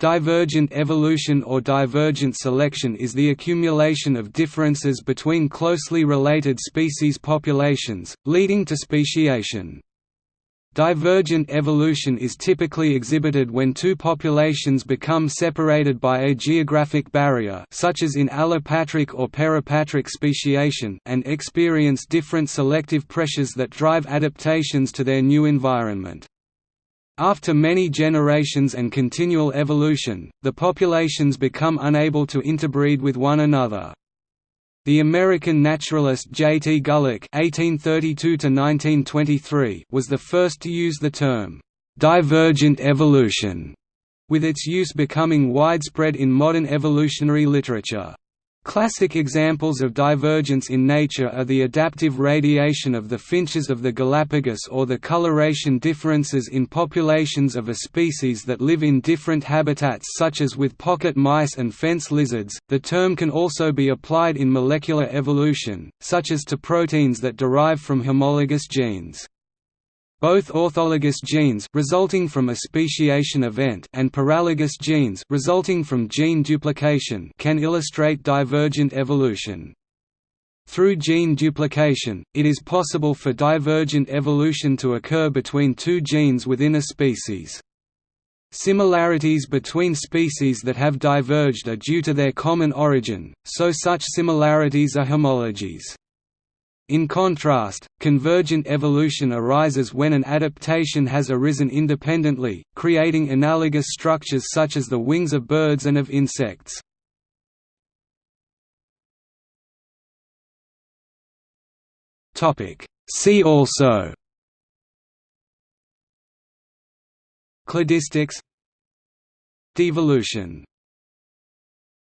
Divergent evolution or divergent selection is the accumulation of differences between closely related species populations, leading to speciation. Divergent evolution is typically exhibited when two populations become separated by a geographic barrier such as in allopatric or parapatric speciation and experience different selective pressures that drive adaptations to their new environment. After many generations and continual evolution, the populations become unable to interbreed with one another. The American naturalist J. T. Gulick (1832–1923) was the first to use the term "divergent evolution", with its use becoming widespread in modern evolutionary literature. Classic examples of divergence in nature are the adaptive radiation of the finches of the Galapagos or the coloration differences in populations of a species that live in different habitats such as with pocket mice and fence lizards. The term can also be applied in molecular evolution, such as to proteins that derive from homologous genes. Both orthologous genes resulting from a speciation event and paralogous genes resulting from gene duplication can illustrate divergent evolution. Through gene duplication, it is possible for divergent evolution to occur between two genes within a species. Similarities between species that have diverged are due to their common origin, so such similarities are homologies. In contrast, convergent evolution arises when an adaptation has arisen independently, creating analogous structures such as the wings of birds and of insects. See also Cladistics Devolution